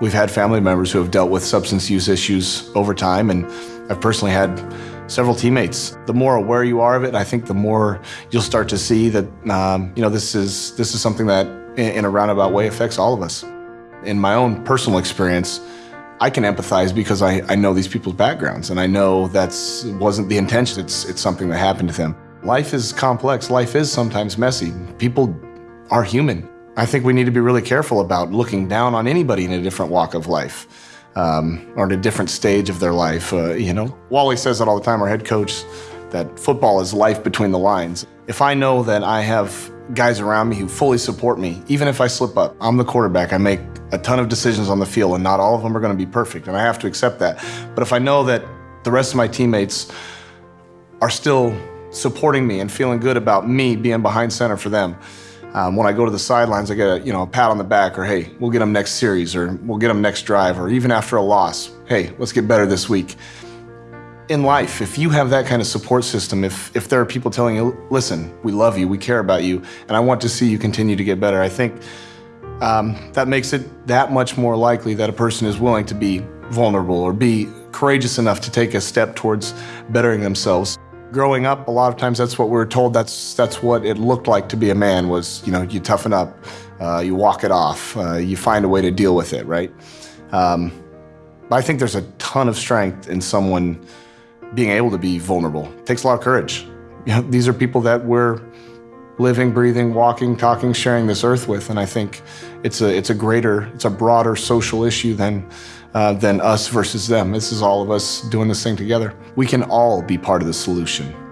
We've had family members who have dealt with substance use issues over time, and I've personally had several teammates. The more aware you are of it, I think the more you'll start to see that um, you know this is this is something that, in a roundabout way, affects all of us. In my own personal experience, I can empathize because I, I know these people's backgrounds and I know that's wasn't the intention. It's it's something that happened to them. Life is complex. Life is sometimes messy. People are human. I think we need to be really careful about looking down on anybody in a different walk of life um, or in a different stage of their life. Uh, you know, Wally says it all the time, our head coach, that football is life between the lines. If I know that I have guys around me who fully support me, even if I slip up, I'm the quarterback. I make a ton of decisions on the field, and not all of them are going to be perfect, and I have to accept that. But if I know that the rest of my teammates are still supporting me and feeling good about me being behind center for them, um, when I go to the sidelines, I get a, you know, a pat on the back or, hey, we'll get them next series or we'll get them next drive or even after a loss, hey, let's get better this week. In life, if you have that kind of support system, if, if there are people telling you, listen, we love you, we care about you, and I want to see you continue to get better, I think um, that makes it that much more likely that a person is willing to be vulnerable or be courageous enough to take a step towards bettering themselves. Growing up, a lot of times that's what we were told. That's that's what it looked like to be a man. Was you know you toughen up, uh, you walk it off, uh, you find a way to deal with it, right? Um, but I think there's a ton of strength in someone being able to be vulnerable. It takes a lot of courage. You know, these are people that we're living, breathing, walking, talking, sharing this earth with, and I think it's a it's a greater, it's a broader social issue than uh, than us versus them. This is all of us doing this thing together. We can all be part of the solution.